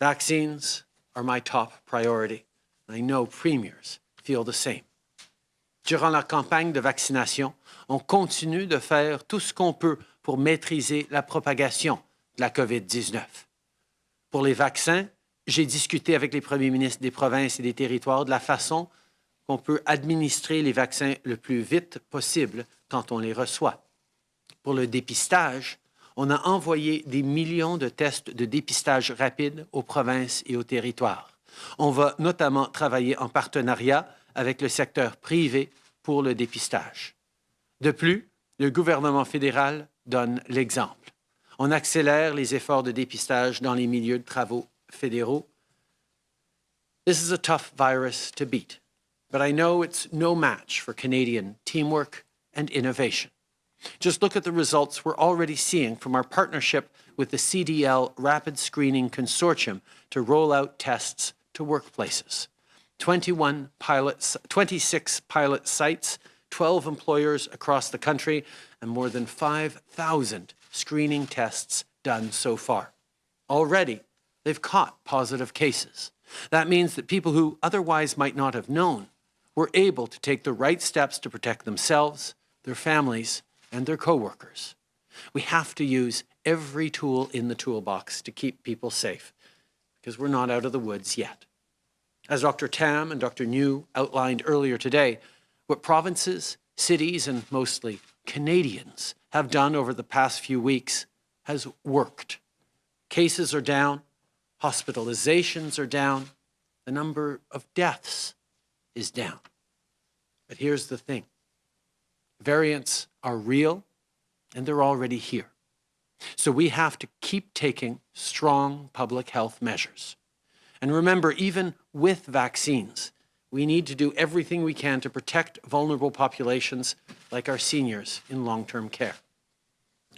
Vaccines are my top priority. I know premiers feel the same. Durant la campagne de vaccination, on continue de faire tout ce qu'on peut pour maîtriser la propagation de la COVID-19. Pour les vaccins, j'ai discuté avec les premiers ministres des provinces et des territoires de la façon qu'on peut administrer les vaccins le plus vite possible quand on les reçoit. Pour le dépistage, on a envoyé des millions de tests de dépistage rapide aux provinces et aux territoires. On va notamment travailler en partenariat avec le secteur privé pour le dépistage. De plus, le gouvernement fédéral donne l'exemple. On accélère les efforts de dépistage dans les milieux de travaux fédéraux. This is a tough virus to beat, but I know it's no match for Canadian teamwork and innovation. Just look at the results we're already seeing from our partnership with the CDL Rapid Screening Consortium to roll out tests to workplaces. 21 pilots, 26 pilot sites, 12 employers across the country, and more than 5,000 screening tests done so far. Already, they've caught positive cases. That means that people who otherwise might not have known were able to take the right steps to protect themselves, their families, and their coworkers. We have to use every tool in the toolbox to keep people safe because we're not out of the woods yet. As Dr. Tam and Dr. Njoo outlined earlier today, what provinces, cities, and mostly Canadians have done over the past few weeks has worked. Cases are down, hospitalizations are down, the number of deaths is down. But here's the thing. Variants are real and they're already here. So we have to keep taking strong public health measures. And remember, even with vaccines, we need to do everything we can to protect vulnerable populations like our seniors in long-term care.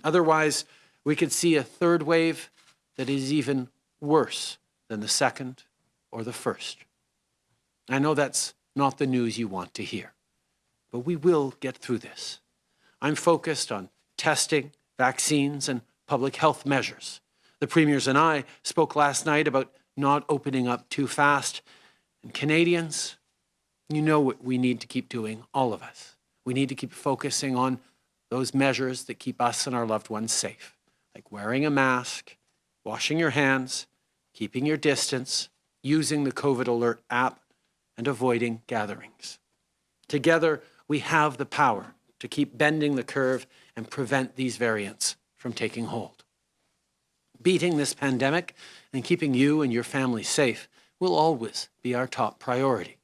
Otherwise, we could see a third wave that is even worse than the second or the first. I know that's not the news you want to hear, but we will get through this. I'm focused on testing, vaccines, and public health measures. The premiers and I spoke last night about not opening up too fast. And Canadians, you know what we need to keep doing, all of us. We need to keep focusing on those measures that keep us and our loved ones safe, like wearing a mask, washing your hands, keeping your distance, using the COVID Alert app, and avoiding gatherings. Together, we have the power to keep bending the curve and prevent these variants from taking hold. Beating this pandemic and keeping you and your family safe will always be our top priority.